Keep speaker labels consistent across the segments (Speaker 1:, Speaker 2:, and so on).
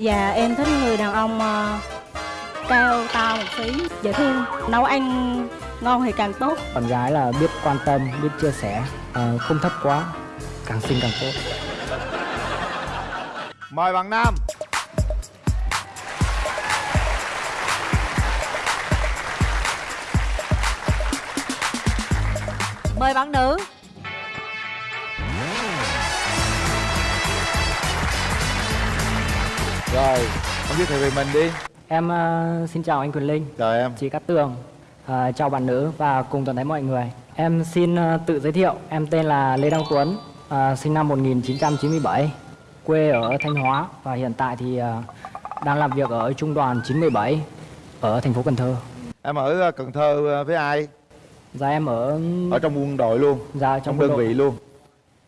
Speaker 1: Dạ em thích người đàn ông ờ, cao to một xí, dễ thương, nấu ăn ngon thì càng tốt.
Speaker 2: Bạn gái là biết quan tâm, biết chia sẻ, ờ, không thấp quá, càng xinh càng tốt.
Speaker 3: Mời bạn Nam
Speaker 4: Mời bạn nữ
Speaker 3: Rồi, ông giới thiệu về mình đi
Speaker 2: Em ờ, xin chào anh Quyền Linh,
Speaker 3: Chào em
Speaker 2: chị Cát Tường, ờ, chào bạn nữ và cùng toàn thể mọi người. Em xin ờ, tự giới thiệu, em tên là Lê Đăng Tuấn, ờ, sinh năm 1997, quê ở Thanh Hóa và hiện tại thì ờ, đang làm việc ở Trung đoàn 917 ở thành phố Cần Thơ.
Speaker 3: Em ở Cần Thơ với ai?
Speaker 2: Dạ em ở
Speaker 3: Ở trong quân đội luôn
Speaker 2: dạ,
Speaker 3: Trong,
Speaker 2: trong
Speaker 3: đơn
Speaker 2: đội.
Speaker 3: vị luôn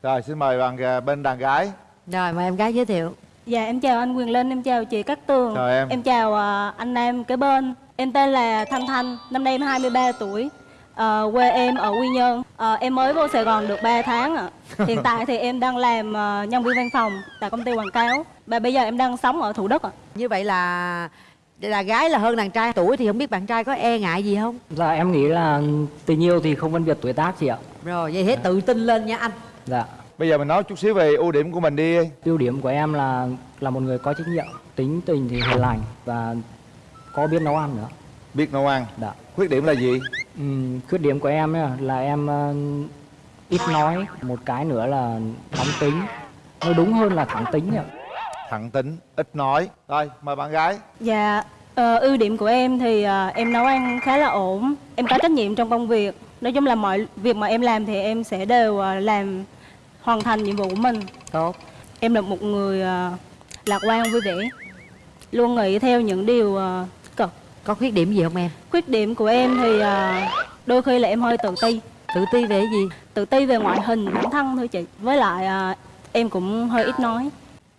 Speaker 3: Rồi, xin mời bạn bên đàn gái
Speaker 4: Rồi mời em gái giới thiệu
Speaker 1: Dạ em chào anh Quyền Linh, em chào chị Cát Tường.
Speaker 3: Chào em.
Speaker 1: Em chào ờ, anh Nam kế bên. Em tên là Thanh Thanh, năm nay em 23 tuổi. Ờ, quê em ở Quy Nhơn. Ờ, em mới vô Sài Gòn được 3 tháng ạ. Hiện tại thì em đang làm nhân viên văn phòng tại công ty quảng cáo. Và bây giờ em đang sống ở Thủ Đức ạ.
Speaker 4: Như vậy là là gái là hơn đàn trai tuổi thì không biết bạn trai có e ngại gì không
Speaker 2: Dạ em nghĩ là tình yêu thì không phân biệt tuổi tác chị ạ.
Speaker 4: Rồi vậy hãy tự tin lên nha anh
Speaker 2: Dạ.
Speaker 3: Bây giờ mình nói chút xíu về ưu điểm của mình đi
Speaker 2: Ưu điểm của em là là một người có trách nhiệm, tính tình thì hiền lành và có biết nấu ăn nữa.
Speaker 3: Biết nấu ăn
Speaker 2: Dạ.
Speaker 3: Khuyết điểm là gì?
Speaker 2: Ừm, khuyết điểm của em là em ờ, ít nói, một cái nữa là nóng tính. Nói đúng hơn là thẳng tính ạ.
Speaker 3: Thẳng tính, ít nói Rồi, mời bạn gái
Speaker 1: Dạ, ờ, ưu điểm của em thì ờ, em nấu ăn khá là ổn. Em có trách nhiệm trong công việc. Nói chung là mọi việc mà em làm thì em sẽ đều làm hoàn thành nhiệm vụ của mình.
Speaker 4: Tốt
Speaker 1: Em là một người ờ, lạc quan vui vẻ, luôn nghĩ theo những điều tích cực.
Speaker 4: Có khuyết điểm gì không em
Speaker 1: Khuyết điểm của em thì ờ, đôi khi là em hơi tự ti,
Speaker 4: Tự ti về cái gì
Speaker 1: tự ti về ngoại hình bản thân thôi chị. Với lại em cũng hơi ít nói.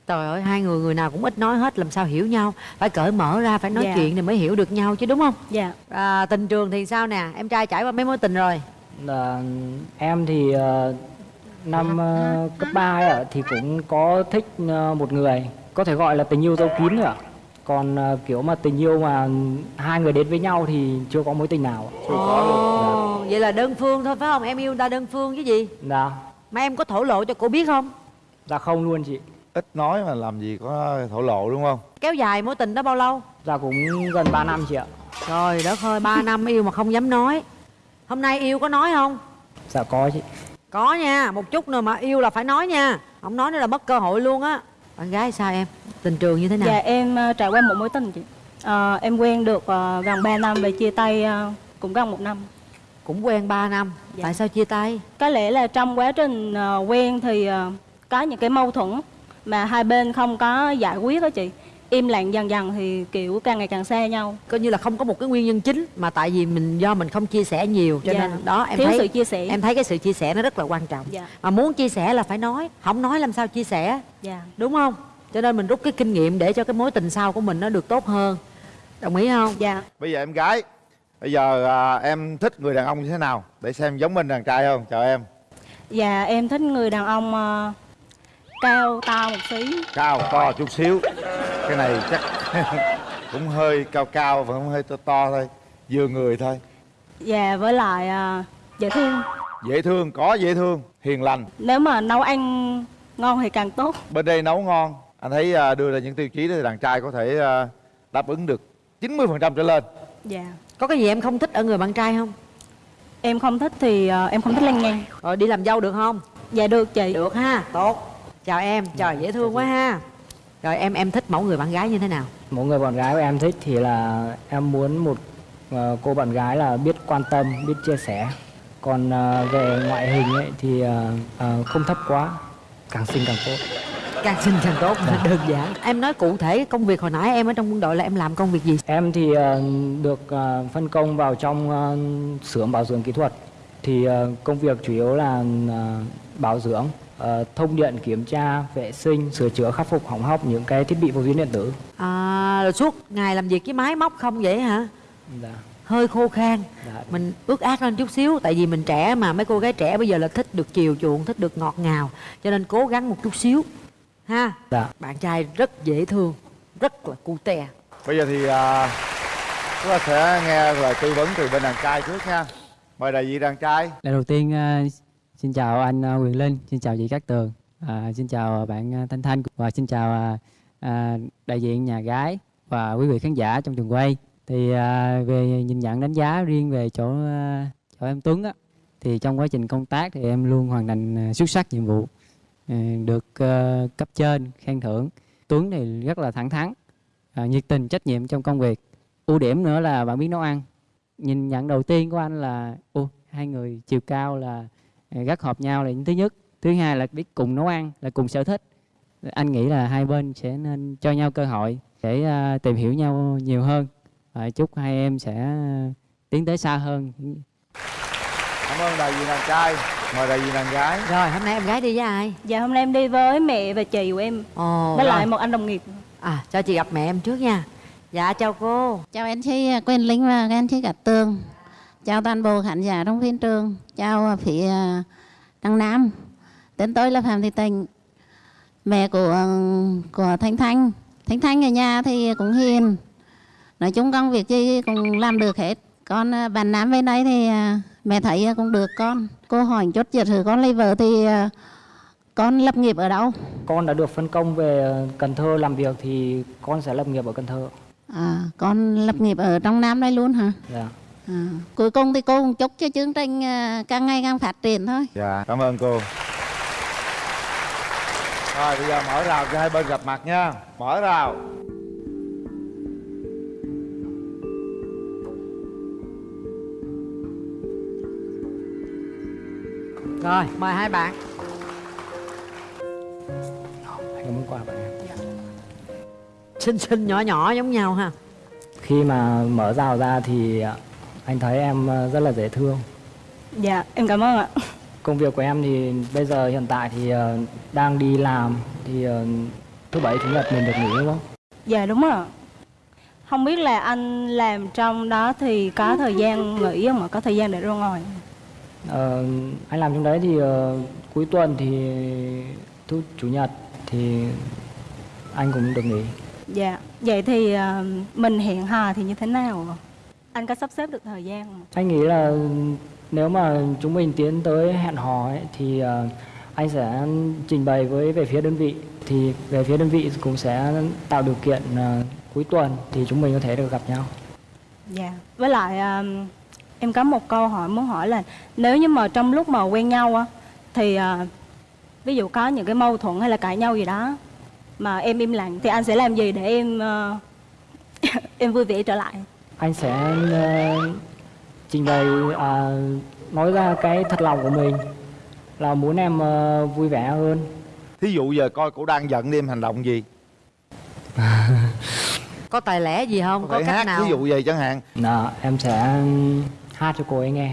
Speaker 4: Trời ơi hai người người nào cũng ít nói hết làm sao hiểu nhau Phải cởi mở ra phải nói
Speaker 1: Dạ.
Speaker 4: chuyện thì mới hiểu được nhau chứ đúng không
Speaker 1: Dạ,
Speaker 4: à, Tình trường thì sao nè Em trai trải qua mấy mối tình rồi
Speaker 2: Là em thì ờ, năm ờ, cấp 3 ấy ạ thì cũng có thích ờ, một người, có thể gọi là tình yêu dấu kín rồi ạ. Còn ờ, kiểu mà tình yêu mà hai người đến với nhau thì chưa có mối tình nào. ạ.
Speaker 4: Ồ, Vậy là đơn phương thôi phải không Em yêu ta đơn phương chứ gì
Speaker 2: Dạ.
Speaker 4: Mà em có thổ lộ cho cô biết không
Speaker 2: Dạ không luôn chị.
Speaker 3: Ít nói mà làm gì có thổ lộ đúng không?
Speaker 4: Kéo dài mối tình đó bao lâu
Speaker 2: Dạ cũng gần 3 năm chị ạ.
Speaker 4: Trời đất ơi 3 năm yêu mà không dám nói Hôm nay yêu có nói không
Speaker 2: Dạ có chị.
Speaker 4: Có nha, một chút nữa mà yêu là phải nói nha Không nói nữa là mất cơ hội luôn á Bạn gái sao em? Tình trường như thế nào?
Speaker 1: dạ em ờ, trải qua một mối tình chị. Ờ, em quen được ờ, gần 3 năm và chia tay ờ, cũng gần một năm.
Speaker 4: Cũng quen 3 năm
Speaker 1: Dạ.
Speaker 4: Tại sao chia tay?
Speaker 1: Có lẽ là trong quá trình ờ, quen thì ờ, có những cái mâu thuẫn mà hai bên không có giải quyết đó chị. Im lặng dần dần thì kiểu càng ngày càng xa nhau.
Speaker 4: Coi như là không có một cái nguyên nhân chính Mà tại vì mình do mình không chia sẻ nhiều Cho
Speaker 1: Dạ.
Speaker 4: nên đó em
Speaker 1: Thiếu
Speaker 4: thấy
Speaker 1: sự chia sẻ.
Speaker 4: Em thấy cái sự chia sẻ nó rất là quan trọng
Speaker 1: Dạ.
Speaker 4: Mà muốn chia sẻ là phải nói Không nói làm sao chia sẻ
Speaker 1: Dạ.
Speaker 4: Đúng không? Cho nên mình rút cái kinh nghiệm để cho cái mối tình sau của mình nó được tốt hơn Đồng ý không?
Speaker 1: Dạ.
Speaker 3: Bây giờ em gái Bây giờ à, em thích người đàn ông như thế nào? Để xem giống mình đàn trai không? Chào em
Speaker 1: Dạ em thích người đàn ông ờ, cao to một xí.
Speaker 3: Cao, to chút xíu Cái này chắc cũng hơi cao cao và cũng hơi to to thôi Vừa người thôi
Speaker 1: Dạ với lại ờ, dễ thương.
Speaker 3: Dễ thương, có dễ thương, hiền lành
Speaker 1: Nếu mà nấu ăn ngon thì càng tốt.
Speaker 3: Bên đây nấu ngon Anh thấy à, đưa ra những tiêu chí đó thì đàn trai có thể à, đáp ứng được 90% trở lên
Speaker 1: Dạ.
Speaker 4: Có cái gì em không thích ở người bạn trai không?
Speaker 1: Em không thích thì ờ, em không thích lăng nhăng.
Speaker 4: Rồi đi làm dâu được không?
Speaker 1: Dạ được chị.
Speaker 4: Được ha, tốt Chào em, trời dễ thương quá ha Rồi em em thích mẫu người bạn gái như thế nào?
Speaker 2: Một người bạn gái của em thích thì là em muốn một ờ, cô bạn gái là biết quan tâm, biết chia sẻ. Còn ờ, về ngoại hình ấy thì ờ, không thấp quá, càng xinh càng tốt.
Speaker 4: Càng xinh càng tốt, đơn giản Em nói cụ thể công việc hồi nãy em ở trong quân đội là em làm công việc gì?
Speaker 2: Em thì được phân công vào trong xưởng bảo dưỡng kỹ thuật. Thì công việc chủ yếu là bảo dưỡng, ờ, thông điện, kiểm tra, vệ sinh, sửa chữa, khắc phục hỏng hóc những cái thiết bị vô tuyến điện tử.
Speaker 4: À, rồi suốt ngày làm việc với máy móc không vậy hả?
Speaker 2: Dạ.
Speaker 4: Hơi khô khan
Speaker 2: Dạ.
Speaker 4: Mình ước ác lên chút xíu Tại vì mình trẻ mà mấy cô gái trẻ bây giờ là thích được chiều chuộng Thích được ngọt ngào Cho nên cố gắng một chút xíu Ha
Speaker 2: Dạ.
Speaker 4: Bạn trai rất dễ thương rất là cute
Speaker 3: bây giờ thì à, chúng ta sẽ nghe lời tư vấn từ bên đàn trai trước nha mời đại diện đàn trai
Speaker 5: Lời đầu tiên à, xin chào anh à, Quyền Linh, xin chào chị Cát Tường, à, xin chào bạn à, Thanh Thanh và xin chào à, à, đại diện nhà gái và quý vị khán giả trong trường quay. Thì à, về nhìn nhận đánh giá riêng về chỗ à, chỗ em Tuấn á, thì trong quá trình công tác thì em luôn hoàn thành xuất sắc nhiệm vụ, à, được à, cấp trên khen thưởng. Tuấn thì rất là thẳng thắn, à, nhiệt tình, trách nhiệm trong công việc. Ưu điểm nữa là bạn biết nấu ăn. Nhìn nhận đầu tiên của anh là ô hai người chiều cao là rất hợp nhau là những thứ nhất. Thứ hai là biết cùng nấu ăn là cùng sở thích. Anh nghĩ là hai bên sẽ nên cho nhau cơ hội để à, tìm hiểu nhau nhiều hơn. Và chúc hai em sẽ à, tiến tới xa hơn.
Speaker 3: Cảm ơn đại diện đàn trai. Mời đại diện đàn gái.
Speaker 4: Rồi hôm nay em gái đi với ai?
Speaker 1: Dạ hôm nay em đi với mẹ và chị của em.
Speaker 4: Ồ
Speaker 1: Với
Speaker 4: rồi.
Speaker 1: lại một anh đồng nghiệp.
Speaker 4: À cho chị gặp mẹ em trước nha. Dạ chào cô.
Speaker 6: Chào anh chị Quyền Linh và các anh chị Cát Tường. Chào toàn bộ khán giả trong phim trường. Chào phía Đăng Nam. Tên tôi là Phạm Thị Tình. Mẹ của của Thanh Thanh. Thanh Thanh ở nhà thì cũng hiền. Nói chung công việc gì cũng làm được hết. Con à, bạn Nam bên đây thì à, mẹ thấy cũng được con. Cô hỏi chốt chật thử con lấy vợ thì à, con lập nghiệp ở đâu?
Speaker 2: con đã được phân công về Cần Thơ làm việc thì con sẽ lập nghiệp ở Cần Thơ
Speaker 6: À, con lập nghiệp ở trong Nam đây luôn hả?
Speaker 2: dạ
Speaker 6: À, cuối cùng thì cô cũng chúc cho chương trình à, càng ngày càng phát triển thôi.
Speaker 3: dạ cảm ơn cô. Rồi bây giờ mở rào cho hai bên gặp mặt nha. Mở rào.
Speaker 4: Rồi mời hai bạn.
Speaker 2: Anh muốn quà bạn em.
Speaker 4: Xinh xinh nhỏ nhỏ giống nhau ha.
Speaker 2: Khi mà mở rào ra thì ờ, anh thấy em ờ, rất là dễ thương.
Speaker 1: Dạ em cảm ơn ạ.
Speaker 2: Công việc của em thì bây giờ hiện tại thì ờ, đang đi làm thì ờ, thứ bảy chủ nhật mình được nghỉ đúng không?
Speaker 1: Dạ đúng rồi Không biết là anh làm trong đó thì có thời gian nghỉ không ạ? Có thời gian để ra ngoài
Speaker 2: Ờ, anh làm trong đấy thì cuối tuần thì thứ chủ nhật thì anh cũng được nghỉ.
Speaker 1: Dạ Vậy thì mình hẹn hò thì như thế nào ạ? Anh có sắp xếp được thời gian không?
Speaker 2: anh nghĩ là nếu mà chúng mình tiến tới hẹn hò ấy, thì ờ, anh sẽ trình bày với về phía đơn vị. Thì về phía đơn vị cũng sẽ tạo điều kiện ờ, cuối tuần thì chúng mình có thể được gặp nhau.
Speaker 1: Dạ. Với lại ờ, em có một câu hỏi muốn hỏi là Nếu như mà trong lúc mà quen nhau á Thì ví dụ có những cái mâu thuẫn hay là cãi nhau gì đó Mà em im lặng thì anh sẽ làm gì để em em vui vẻ trở lại
Speaker 2: anh sẽ ờ, trình bày à, nói ra cái thật lòng của mình là muốn em ờ, vui vẻ hơn.
Speaker 3: Thí dụ giờ coi cổ đang giận đi em hành động gì?
Speaker 4: Có tài lẻ gì không?
Speaker 3: Có
Speaker 4: có cách
Speaker 3: hát
Speaker 4: nào
Speaker 3: ví dụ gì chẳng hạn.
Speaker 2: Đó, em sẽ hát cho cô ấy nghe.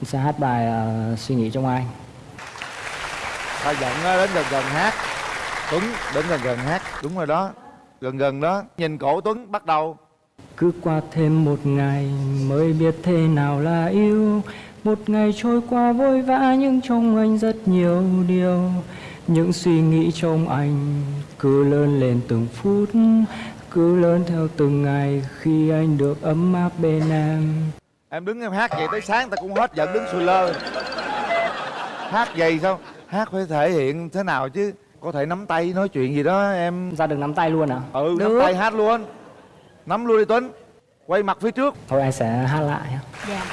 Speaker 2: Em sẽ hát bài ờ, suy nghĩ trong anh.
Speaker 3: Ta giận á, đến gần gần hát. Tuấn đến gần gần hát. Đúng rồi đó gần gần đó. Nhìn cổ tuấn bắt đầu
Speaker 2: cứ qua thêm một ngày mới biết thế nào là yêu. Một ngày trôi qua vội vã nhưng trong anh rất nhiều điều. Những suy nghĩ trong anh cứ lớn lên từng phút cứ lớn theo từng ngày khi anh được ấm áp bên em.
Speaker 3: Em đứng em hát vậy tới sáng ta cũng hết giận đứng sùi lơ. Hát vậy sao? Hát phải thể hiện thế nào chứ? Có thể nắm tay nói chuyện gì đó em.
Speaker 2: Ra được nắm tay luôn à?
Speaker 3: Ừ
Speaker 4: Được.
Speaker 3: nắm tay hát luôn nắm luôn đi tuấn. Quay mặt phía trước.
Speaker 2: Thôi anh sẽ hát lại.
Speaker 1: Dạ.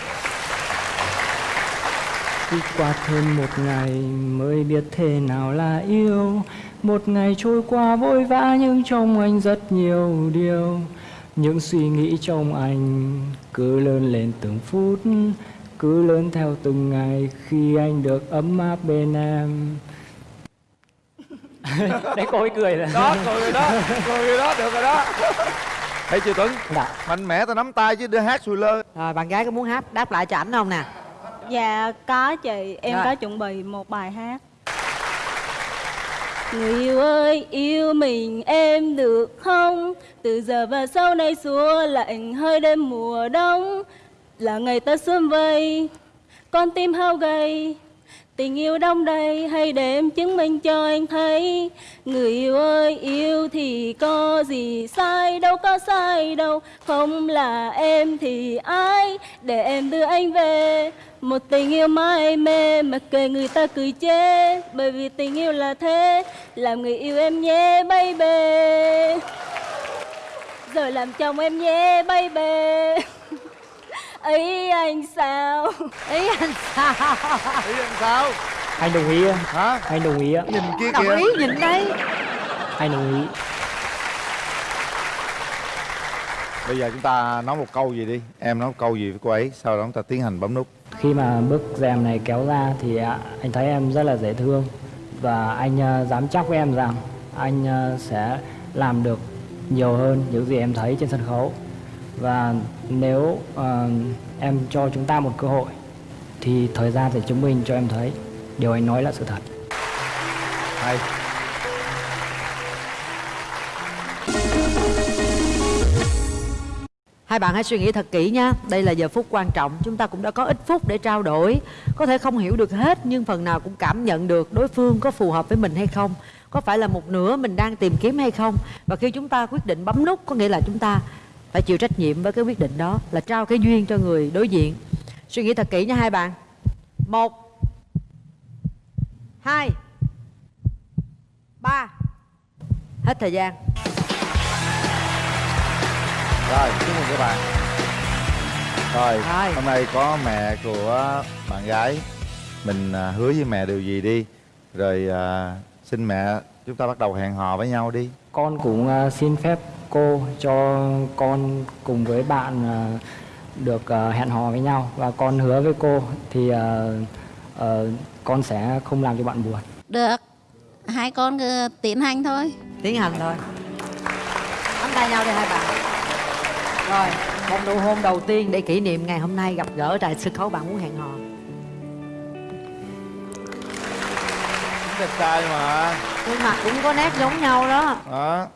Speaker 2: Cứ qua thêm một ngày mới biết thế nào là yêu. Một ngày trôi qua vội vã nhưng trong anh rất nhiều điều. Những suy nghĩ trong anh cứ lớn lên từng phút Cứ lớn theo từng ngày khi anh được ấm áp bên em. Đấy cô ấy cười rồi.
Speaker 3: Đó cười rồi đó cười rồi đó được rồi đó thấy chưa tuấn?
Speaker 2: Dạ.
Speaker 3: mạnh mẽ ta nắm tay chứ đưa hát sùi lơ.
Speaker 4: Rồi bạn gái có muốn hát đáp lại cho ảnh không nè?
Speaker 1: Dạ có chị. Em
Speaker 4: Rồi.
Speaker 1: có chuẩn bị một bài hát. Người yêu ơi yêu mình em được không? Từ giờ và sau này xua lạnh hơi đêm mùa đông. Là ngày ta xuân vây Con tim hao gầy tình yêu đông đầy, hay để em chứng minh cho anh thấy. Người yêu ơi, yêu thì có gì sai, đâu có sai đâu, không là em thì ai? Để em đưa anh về, một tình yêu mãi mê mà kệ người ta cười chê. Bởi vì tình yêu là thế, làm người yêu em nhé baby rồi làm chồng em nhé baby ấy anh sao?
Speaker 4: Ý anh sao?
Speaker 3: Ý anh sao?
Speaker 2: Anh đồng ý
Speaker 3: hả?
Speaker 2: Anh đồng ý ạ
Speaker 3: nhìn kia
Speaker 4: đồng
Speaker 3: kìa.
Speaker 4: ý nhìn đây.
Speaker 2: Anh đồng ý.
Speaker 3: Bây giờ chúng ta nói một câu gì đi. Em nói một câu gì với cô ấy sau đó chúng ta tiến hành bấm nút.
Speaker 2: Khi mà bức rèm này kéo ra thì à, anh thấy em rất là dễ thương. Và anh à, dám chắc với em rằng anh à, sẽ làm được nhiều hơn những gì em thấy trên sân khấu và nếu à, em cho chúng ta một cơ hội thì thời gian sẽ chứng minh cho em thấy điều anh nói là sự thật.
Speaker 3: Hay.
Speaker 4: Hai bạn hãy suy nghĩ thật kỹ nha. Đây là giờ phút quan trọng. Chúng ta cũng đã có ít phút để trao đổi. Có thể không hiểu được hết Nhưng phần nào cũng cảm nhận được đối phương có phù hợp với mình hay không. Có phải là một nửa mình đang tìm kiếm hay không? Và khi chúng ta quyết định bấm nút Có nghĩa là chúng ta phải chịu trách nhiệm với cái quyết định đó Là trao cái duyên cho người đối diện. Suy nghĩ thật kỹ nha hai bạn. Một Hai Ba. Hết thời gian.
Speaker 3: Rồi chúc mừng các bạn. Rồi,
Speaker 4: Rồi.
Speaker 3: hôm nay có mẹ của bạn gái. Mình à, hứa với mẹ điều gì đi. Rồi à, xin mẹ chúng ta bắt đầu hẹn hò với nhau đi.
Speaker 2: Con cũng à, xin phép cô cho con cùng với bạn à, được à, hẹn hò với nhau. Và con hứa với cô thì à, ờ, con sẽ không làm cho bạn buồn.
Speaker 6: Được. Hai con cứ tiến hành thôi.
Speaker 4: Tiến hành thôi. Nắm tay nhau đi hai bạn. Rồi một nụ hôn đầu tiên để kỷ niệm ngày hôm nay gặp gỡ tại sân khấu bạn muốn hẹn hò.
Speaker 3: Đẹp trai mà.
Speaker 4: Gương mặt cũng có nét giống nhau đó.
Speaker 3: Đó